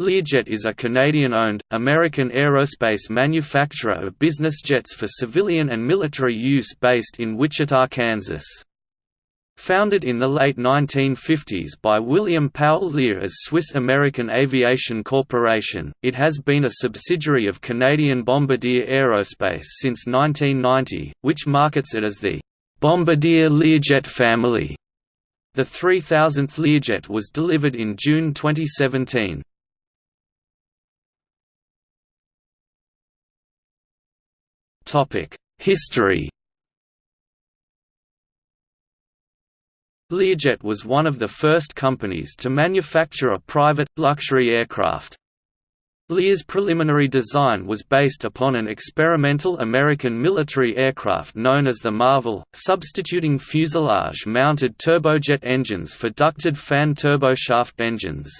Learjet is a Canadian-owned, American aerospace manufacturer of business jets for civilian and military use based in Wichita, Kansas. Founded in the late 1950s by William Powell Lear as Swiss American Aviation Corporation, it has been a subsidiary of Canadian Bombardier Aerospace since 1990, which markets it as the Bombardier Learjet family. The 3000th Learjet was delivered in June 2017. History Learjet was one of the first companies to manufacture a private, luxury aircraft. Lear's preliminary design was based upon an experimental American military aircraft known as the Marvel, substituting fuselage-mounted turbojet engines for ducted fan turboshaft engines.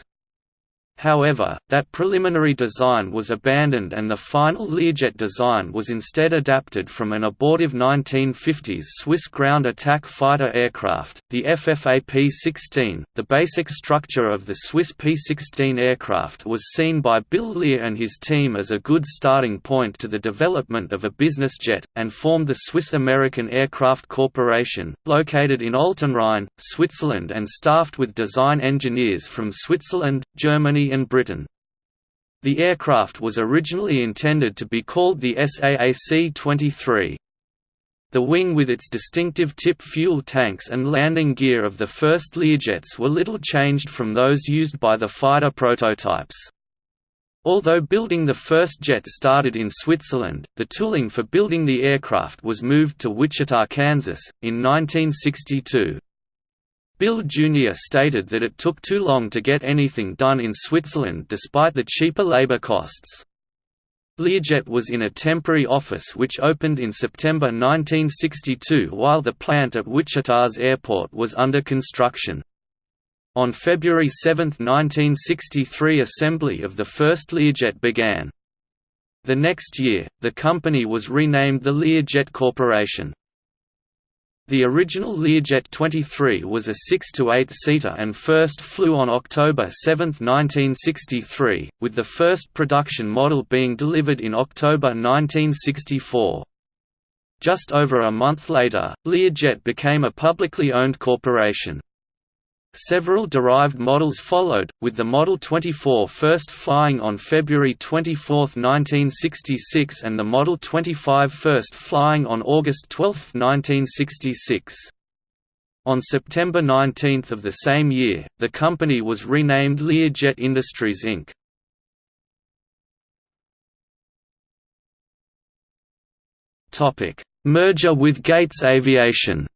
However, that preliminary design was abandoned and the final Learjet design was instead adapted from an abortive 1950s Swiss ground attack fighter aircraft, the FFA P-16. The basic structure of the Swiss P-16 aircraft was seen by Bill Lear and his team as a good starting point to the development of a business jet, and formed the Swiss-American Aircraft Corporation, located in Altenrhein, Switzerland and staffed with design engineers from Switzerland, Germany and Britain. The aircraft was originally intended to be called the SAAC-23. The wing with its distinctive tip fuel tanks and landing gear of the first Learjets were little changed from those used by the fighter prototypes. Although building the first jet started in Switzerland, the tooling for building the aircraft was moved to Wichita, Kansas, in 1962. Bill Jr. stated that it took too long to get anything done in Switzerland despite the cheaper labor costs. Learjet was in a temporary office which opened in September 1962 while the plant at Wichita's airport was under construction. On February 7, 1963 assembly of the first Learjet began. The next year, the company was renamed the Learjet Corporation. The original Learjet 23 was a 6 to 8 seater and first flew on October 7, 1963, with the first production model being delivered in October 1964. Just over a month later, Learjet became a publicly owned corporation. Several derived models followed, with the Model 24 first flying on February 24, 1966 and the Model 25 first flying on August 12, 1966. On September 19 of the same year, the company was renamed Learjet Industries Inc. Merger with Gates Aviation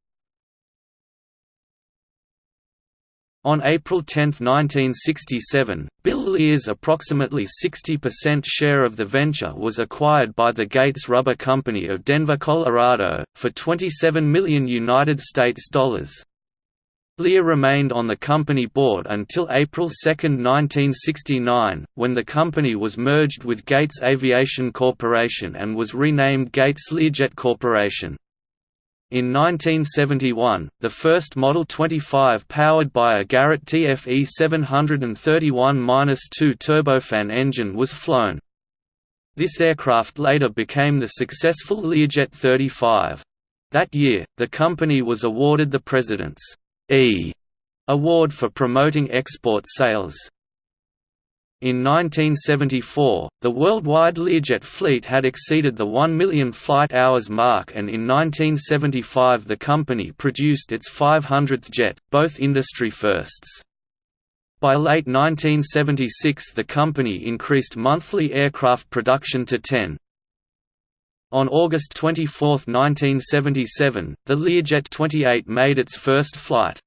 On April 10, 1967, Bill Lear's approximately 60% share of the venture was acquired by the Gates Rubber Company of Denver, Colorado, for 27 million United States dollars. Lear remained on the company board until April 2, 1969, when the company was merged with Gates Aviation Corporation and was renamed Gates Learjet Corporation. In 1971, the first Model 25 powered by a Garrett TFE 731-2 turbofan engine was flown. This aircraft later became the successful Learjet 35. That year, the company was awarded the President's E award for promoting export sales. In 1974, the worldwide Learjet fleet had exceeded the 1 million flight hours mark and in 1975 the company produced its 500th jet, both industry firsts. By late 1976 the company increased monthly aircraft production to 10. On August 24, 1977, the Learjet 28 made its first flight.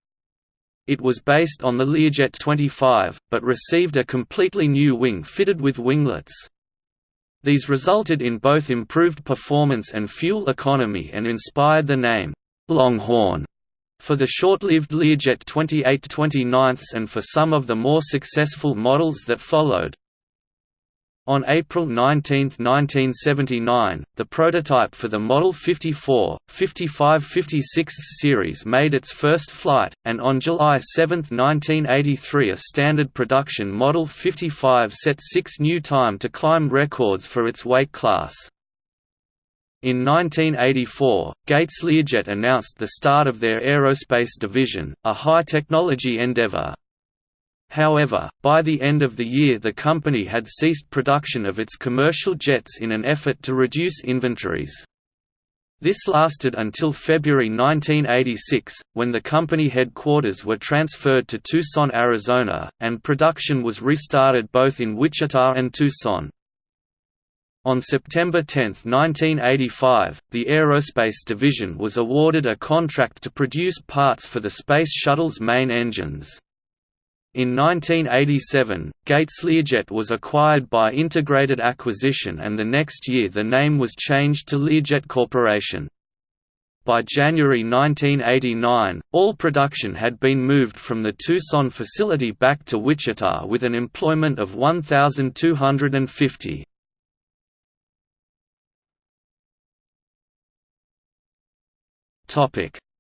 It was based on the Learjet 25, but received a completely new wing fitted with winglets. These resulted in both improved performance and fuel economy and inspired the name, Longhorn, for the short-lived Learjet 28-29 and for some of the more successful models that followed. On April 19, 1979, the prototype for the Model 54, 55-56 series made its first flight, and on July 7, 1983 a standard production Model 55 set six new time to climb records for its weight class. In 1984, Gates Learjet announced the start of their aerospace division, a high-technology endeavor, However, by the end of the year the company had ceased production of its commercial jets in an effort to reduce inventories. This lasted until February 1986, when the company headquarters were transferred to Tucson, Arizona, and production was restarted both in Wichita and Tucson. On September 10, 1985, the Aerospace Division was awarded a contract to produce parts for the Space Shuttle's main engines. In 1987, Gates Learjet was acquired by Integrated Acquisition and the next year the name was changed to Learjet Corporation. By January 1989, all production had been moved from the Tucson facility back to Wichita with an employment of 1,250.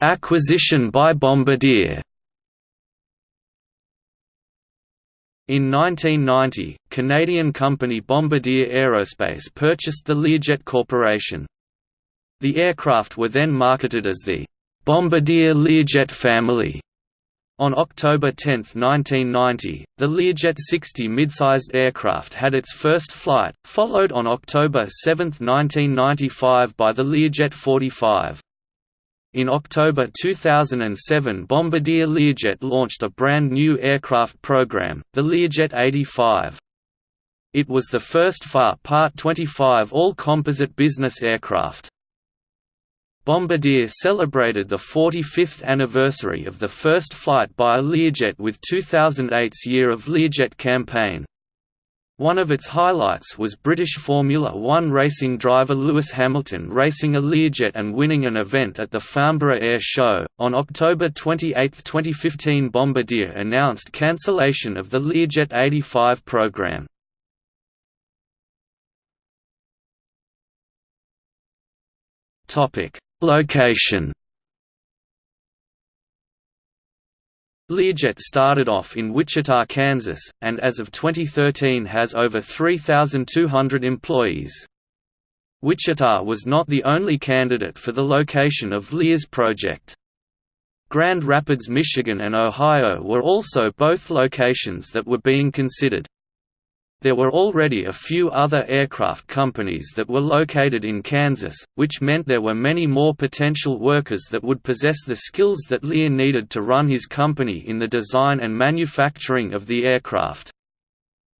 Acquisition by Bombardier In 1990, Canadian company Bombardier Aerospace purchased the Learjet Corporation. The aircraft were then marketed as the Bombardier Learjet family. On October 10, 1990, the Learjet 60 mid-sized aircraft had its first flight, followed on October 7, 1995 by the Learjet 45. In October 2007 Bombardier Learjet launched a brand new aircraft program, the Learjet 85. It was the first FAR Part 25 all-composite business aircraft. Bombardier celebrated the 45th anniversary of the first flight by a Learjet with 2008's Year of Learjet campaign. One of its highlights was British Formula One racing driver Lewis Hamilton racing a Learjet and winning an event at the Farnborough Air Show. On October 28, 2015, Bombardier announced cancellation of the Learjet 85 program. Topic: Location Learjet started off in Wichita, Kansas, and as of 2013 has over 3,200 employees. Wichita was not the only candidate for the location of Lear's project. Grand Rapids, Michigan and Ohio were also both locations that were being considered. There were already a few other aircraft companies that were located in Kansas, which meant there were many more potential workers that would possess the skills that Lear needed to run his company in the design and manufacturing of the aircraft.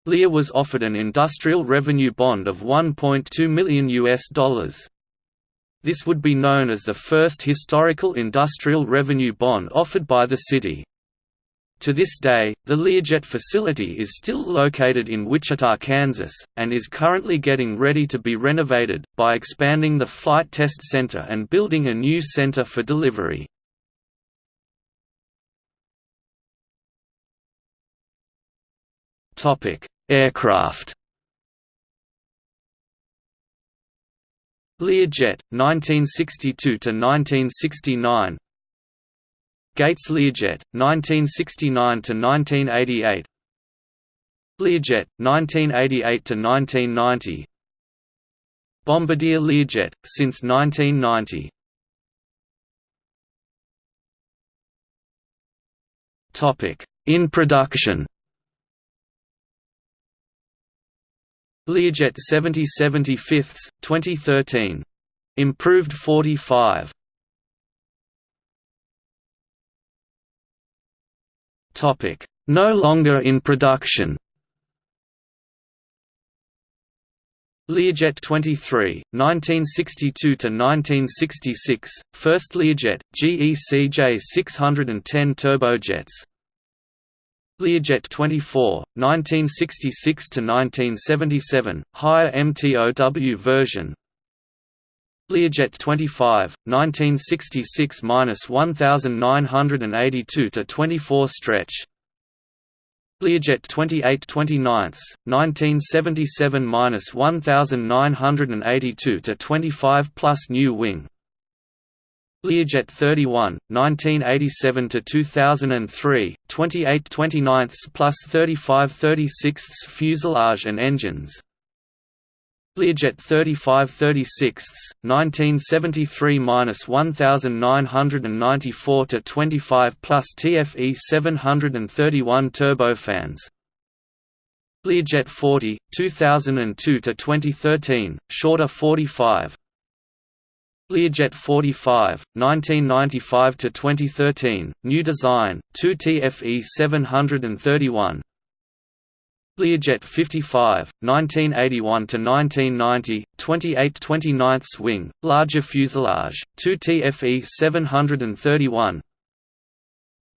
Lear was offered an industrial revenue bond of 1.2 million US dollars. This would be known as the first historical industrial revenue bond offered by the city. To this day, the Learjet facility is still located in Wichita, Kansas, and is currently getting ready to be renovated, by expanding the Flight Test Center and building a new center for delivery. Aircraft Learjet, 1962–1969 Gates Learjet, 1969–1988 Learjet, 1988–1990 Bombardier Learjet, since 1990 In production. Learjet 70 75 2013. Improved 45 No longer in production. Learjet 23, 1962–1966, first Learjet, GECJ 610 turbojets. Learjet 24, 1966–1977, higher MTOW version Learjet 25, 1966–1982 to 24 stretch Learjet 28 29 1977–1982 to 25 plus new wing Learjet 31, 1987 to 2003, 28 29 plus 35 36 fuselage and engines. Learjet 35 36, 1973–1994 to 25 plus TFE 731 turbofans. Learjet 40, 2002 to 2013, shorter 45. Learjet 45, 1995 to 2013, new design, 2 TFE 731. Learjet 55, 1981 to 1990, 28 29 wing, larger fuselage, 2 TFE 731.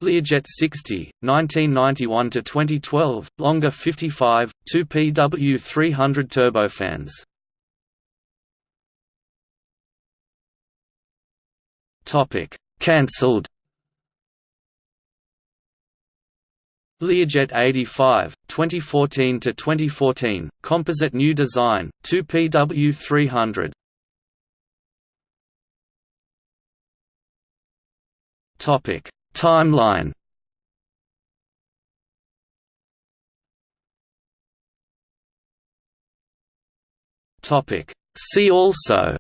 Learjet 60, 1991 to 2012, longer 55, 2 PW 300 turbofans. Cancelled. Learjet 85, 2014 to 2014, composite new design, 2 PW 300. Topic: Timeline. Topic: See also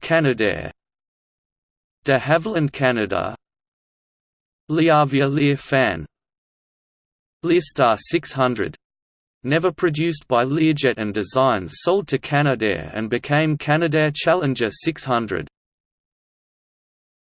Canadair De Havilland Canada LearAvia Lear fan. Learstar 600 Never produced by Learjet and designs sold to Canadair and became Canadair Challenger 600